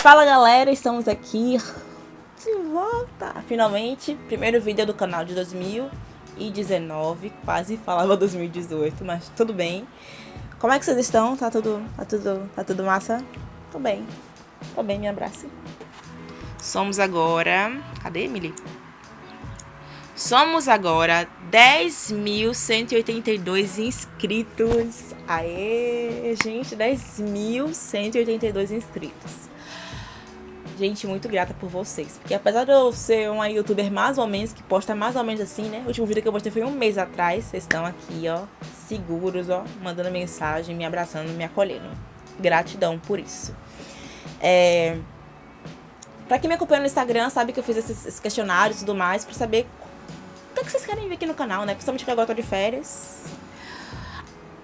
Fala galera, estamos aqui de volta! Finalmente, primeiro vídeo do canal de 2019, quase falava 2018, mas tudo bem. Como é que vocês estão? Tá tudo, tá tudo, tá tudo massa? Tô bem, tô bem, me abrace. Somos agora... Cadê, Emily? Somos agora 10.182 inscritos. Aê, gente, 10.182 inscritos. Gente, muito grata por vocês. Porque apesar de eu ser uma youtuber mais ou menos, que posta mais ou menos assim, né? O último vídeo que eu postei foi um mês atrás. Vocês estão aqui, ó, seguros, ó, mandando mensagem, me abraçando, me acolhendo. Gratidão por isso. É... Pra quem me acompanha no Instagram, sabe que eu fiz esses questionários e tudo mais, pra saber o que, é que vocês querem ver aqui no canal, né? Principalmente que agora eu tô de férias.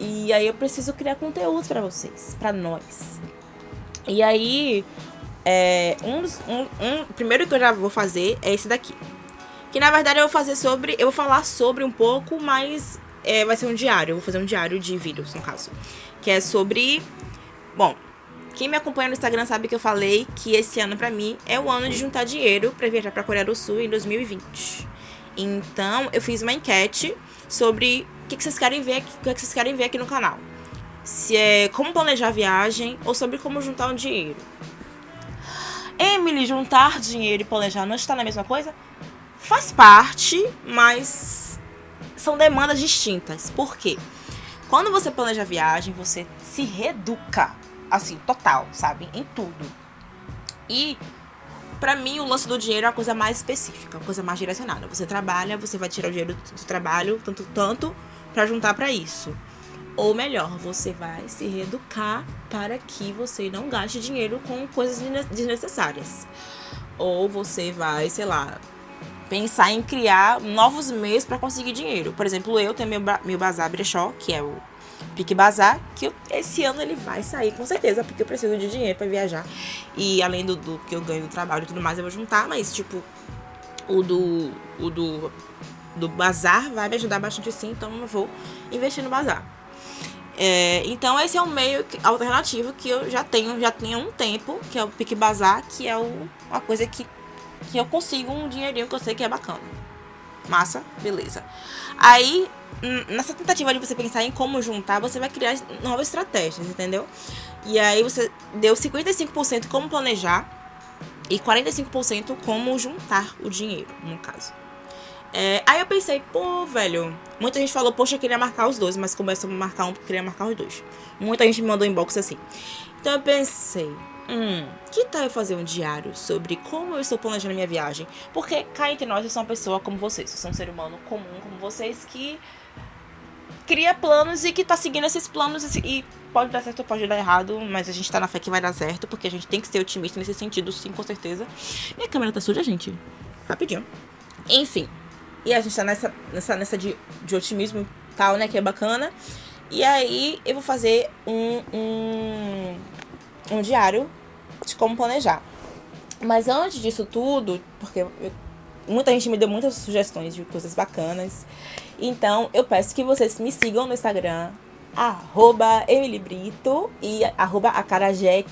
E aí eu preciso criar conteúdo pra vocês, pra nós. E aí, é, um, um, um, primeiro que eu já vou fazer é esse daqui. Que na verdade eu vou fazer sobre, eu vou falar sobre um pouco, mas é, vai ser um diário. Eu vou fazer um diário de vídeos, no caso. Que é sobre, bom, quem me acompanha no Instagram sabe que eu falei que esse ano pra mim é o ano de juntar dinheiro pra viajar pra Coreia do Sul em 2020. Então, eu fiz uma enquete sobre o que, que vocês querem ver, o que, que vocês querem ver aqui no canal. Se é como planejar a viagem ou sobre como juntar um dinheiro. Emily, juntar dinheiro e planejar não está na mesma coisa? Faz parte, mas são demandas distintas. Por quê? Quando você planeja a viagem, você se reeduca, assim, total, sabe? Em tudo. E Pra mim, o lance do dinheiro é uma coisa mais específica, uma coisa mais direcionada. Você trabalha, você vai tirar o dinheiro do trabalho, tanto, tanto para juntar para isso. Ou melhor, você vai se reeducar para que você não gaste dinheiro com coisas desnecessárias. Ou você vai, sei lá, pensar em criar novos meios para conseguir dinheiro. Por exemplo, eu tenho meu, meu Bazar Brechó, que é o Pique Bazar, que eu, esse ano ele vai sair com certeza, porque eu preciso de dinheiro para viajar. E além do, do, que eu ganho do trabalho e tudo mais, eu vou juntar, mas tipo, o do. O do. Do bazar vai me ajudar bastante sim, então eu vou investir no bazar. É, então esse é um meio alternativo que eu já tenho, já tenho um tempo, que é o Pique Bazar, que é o, uma coisa que, que eu consigo um dinheirinho que eu sei que é bacana. Massa, beleza. Aí nessa tentativa de você pensar em como juntar, você vai criar novas estratégias, entendeu? E aí você deu 55% como planejar e 45% como juntar o dinheiro, no caso. É, aí eu pensei, pô, velho, muita gente falou, poxa, eu queria marcar os dois, mas começou a marcar um, queria marcar os dois. Muita gente me mandou inbox assim. Então eu pensei, hum, que tal eu fazer um diário sobre como eu estou planejando minha viagem? Porque cá entre nós eu sou uma pessoa como vocês, eu sou um ser humano comum como vocês que cria planos e que tá seguindo esses planos e pode dar certo pode dar errado, mas a gente tá na fé que vai dar certo, porque a gente tem que ser otimista nesse sentido, sim, com certeza. Minha câmera tá suja, gente. Rapidinho. Enfim. E a gente tá nessa, nessa, nessa de, de otimismo e tal, né, que é bacana. E aí eu vou fazer um, um, um diário de como planejar. Mas antes disso tudo, porque eu, muita gente me deu muitas sugestões de coisas bacanas. Então, eu peço que vocês me sigam no Instagram, arroba Emilibrito e arroba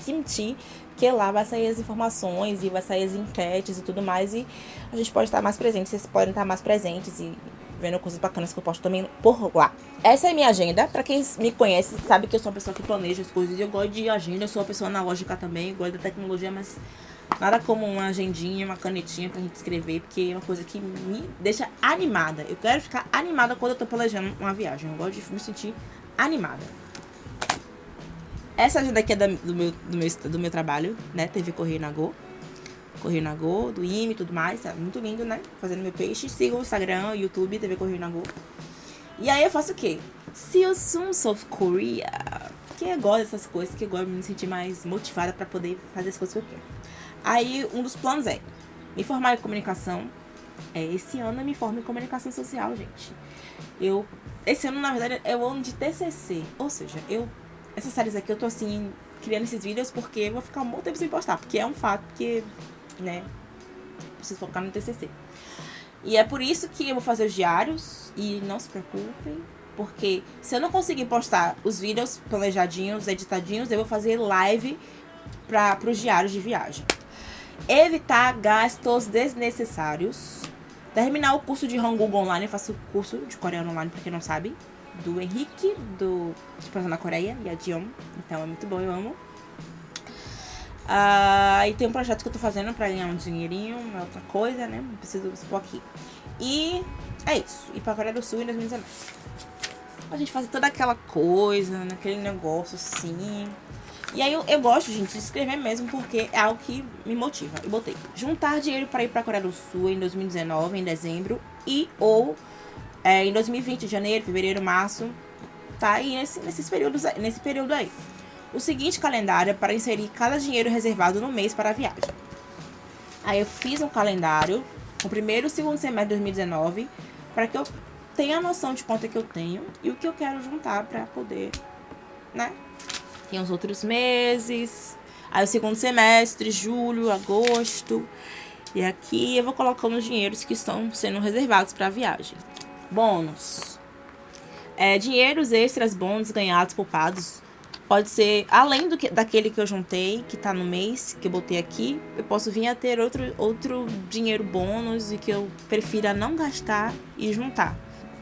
Kimchi, que lá vai sair as informações e vai sair as enquetes e tudo mais. E a gente pode estar mais presente, vocês podem estar mais presentes e vendo coisas bacanas que eu posto também por lá. Essa é a minha agenda. Pra quem me conhece, sabe que eu sou uma pessoa que planeja as coisas. Eu gosto de agenda, eu sou uma pessoa analógica também, gosto da tecnologia, mas Nada como uma agendinha, uma canetinha pra gente escrever, porque é uma coisa que me deixa animada. Eu quero ficar animada quando eu tô planejando uma viagem. Eu gosto de me sentir animada. Essa agenda aqui é da, do, meu, do, meu, do meu trabalho, né? TV Correio na Go. Correio na Go, do IME e tudo mais. Tá muito lindo, né? Fazendo meu peixe. Siga o Instagram, YouTube, TV Correio Go. E aí eu faço o quê? See you soon, South Korea. Que eu gosto dessas coisas, que gosto de me sentir mais motivada pra poder fazer as coisas que eu quero. Aí, um dos planos é me formar em comunicação. É, esse ano eu me formo em comunicação social, gente. Eu, esse ano, na verdade, é o ano de TCC. Ou seja, eu, essas séries aqui eu tô, assim, criando esses vídeos porque eu vou ficar um bom tempo sem postar. Porque é um fato que, né, preciso focar no TCC. E é por isso que eu vou fazer os diários. E não se preocupem, porque se eu não conseguir postar os vídeos planejadinhos, editadinhos, eu vou fazer live para os diários de viagem. Evitar gastos desnecessários. Terminar o curso de Hangul online. Eu faço curso de coreano online, pra quem não sabe. Do Henrique, do de Expansão na Coreia, e a Dion. Então é muito bom, eu amo. Uh, e tem um projeto que eu tô fazendo pra ganhar um dinheirinho, uma outra coisa, né? Não preciso expor aqui. E é isso. E pra Coreia do Sul em 2019. A gente fazer toda aquela coisa, naquele negócio assim. E aí eu, eu gosto, gente, de escrever mesmo, porque é algo que me motiva. Eu botei juntar dinheiro para ir pra Coreia do Sul em 2019, em dezembro, e ou é, em 2020, janeiro, fevereiro, março. Tá aí nesse, nesses períodos, nesse período aí. O seguinte calendário é para inserir cada dinheiro reservado no mês para a viagem. Aí eu fiz um calendário, o primeiro e o segundo semestre de 2019, para que eu tenha a noção de quanto é que eu tenho e o que eu quero juntar para poder, né? Tem os outros meses, aí o segundo semestre, julho, agosto. E aqui eu vou colocando os dinheiros que estão sendo reservados para a viagem. Bônus. É, dinheiros extras, bônus ganhados, poupados. Pode ser, além do que, daquele que eu juntei, que tá no mês, que eu botei aqui, eu posso vir a ter outro, outro dinheiro bônus e que eu prefira não gastar e juntar.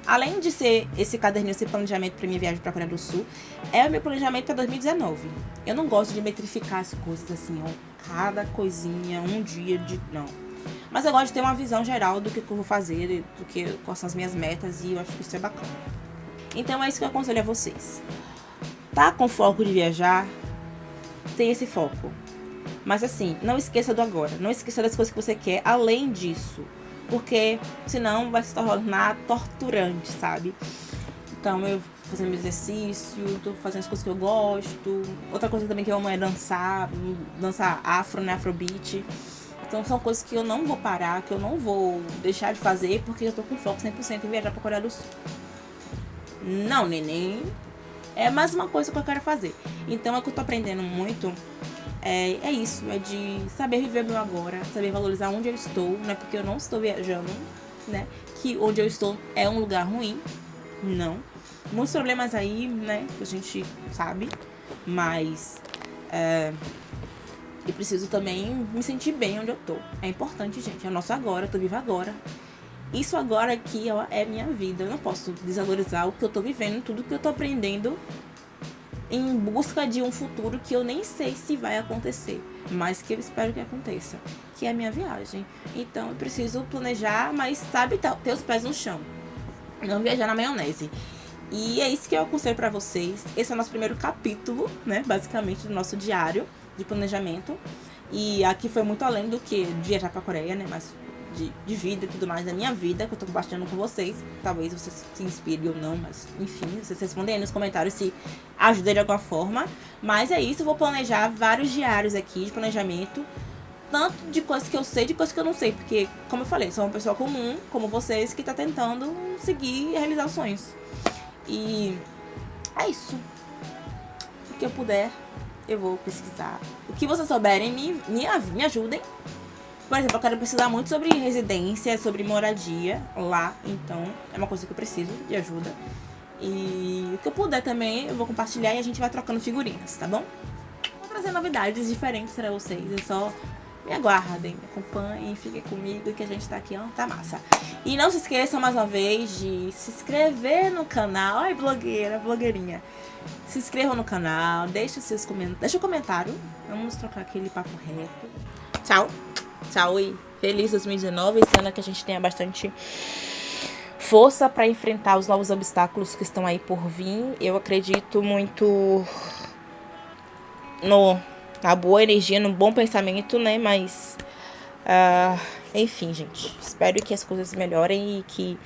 Além de ser esse caderninho, esse planejamento para minha viagem para Coreia do Sul, é o meu planejamento para 2019. Eu não gosto de metrificar as coisas assim, ó, cada coisinha, um dia de. Não. Mas eu gosto de ter uma visão geral do que eu vou fazer, do que quais são as minhas metas, e eu acho que isso é bacana. Então é isso que eu aconselho a vocês. Tá com foco de viajar? Tem esse foco. Mas assim, não esqueça do agora. Não esqueça das coisas que você quer além disso porque senão vai se tornar torturante, sabe? Então eu fazendo meu exercício, tô fazendo as coisas que eu gosto. Outra coisa também que eu amo é dançar, dançar afro, né, afrobeat. Então são coisas que eu não vou parar, que eu não vou deixar de fazer porque eu tô com foco 100% em viajar pra Coreia do Sul. Não, neném. É mais uma coisa que eu quero fazer. Então é que eu tô aprendendo muito é, é isso, é de saber viver meu agora, saber valorizar onde eu estou, né? Porque eu não estou viajando, né? Que onde eu estou é um lugar ruim, não. Muitos problemas aí, né? Que a gente sabe, mas é, eu preciso também me sentir bem onde eu tô. É importante, gente. É nosso agora, eu tô viva agora. Isso agora aqui ó, é minha vida. Eu não posso desvalorizar o que eu tô vivendo, tudo que eu tô aprendendo em busca de um futuro que eu nem sei se vai acontecer, mas que eu espero que aconteça, que é a minha viagem. Então eu preciso planejar, mas sabe, ter os pés no chão. Não viajar na maionese. E é isso que eu aconselho para vocês. Esse é o nosso primeiro capítulo, né, basicamente do nosso diário de planejamento. E aqui foi muito além do que viajar para Coreia, né, mas de, de vida e tudo mais da minha vida que eu tô compartilhando com vocês. Talvez vocês se inspirem ou não, mas enfim, vocês respondem aí nos comentários se ajuda de alguma forma. Mas é isso, vou planejar vários diários aqui de planejamento. Tanto de coisas que eu sei, de coisas que eu não sei. Porque, como eu falei, sou uma pessoa comum, como vocês, que tá tentando seguir e realizar os sonhos. E é isso. O que eu puder, eu vou pesquisar. O que vocês souberem, me, me, me ajudem. Por exemplo, eu quero precisar muito sobre residência, sobre moradia lá. Então, é uma coisa que eu preciso de ajuda. E o que eu puder também, eu vou compartilhar e a gente vai trocando figurinhas, tá bom? Vou trazer novidades diferentes para vocês. É só me aguardem, me acompanhem, fiquem comigo que a gente tá aqui, ó, tá massa. E não se esqueçam mais uma vez de se inscrever no canal. Ai, blogueira, blogueirinha. Se inscrevam no canal, deixa seus comentários, deixa o um comentário. Vamos trocar aquele papo reto. Tchau! Tchau e feliz 2019, esse ano que a gente tenha bastante força para enfrentar os novos obstáculos que estão aí por vir. Eu acredito muito no na boa energia, no bom pensamento, né? Mas uh, enfim, gente, espero que as coisas melhorem e que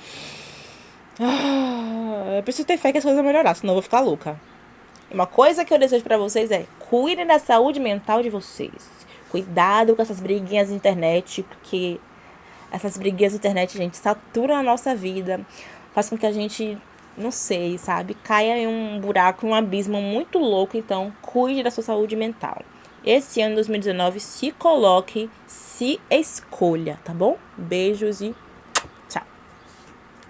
uh, eu preciso ter fé que as coisas vão melhorar, senão eu vou ficar louca. Uma coisa que eu desejo para vocês é cuidem da saúde mental de vocês. Cuidado com essas briguinhas na internet, porque essas briguinhas na internet, gente, saturam a nossa vida. Faz com que a gente, não sei, sabe, caia em um buraco, em um abismo muito louco. Então, cuide da sua saúde mental. Esse ano 2019, se coloque, se escolha, tá bom? Beijos e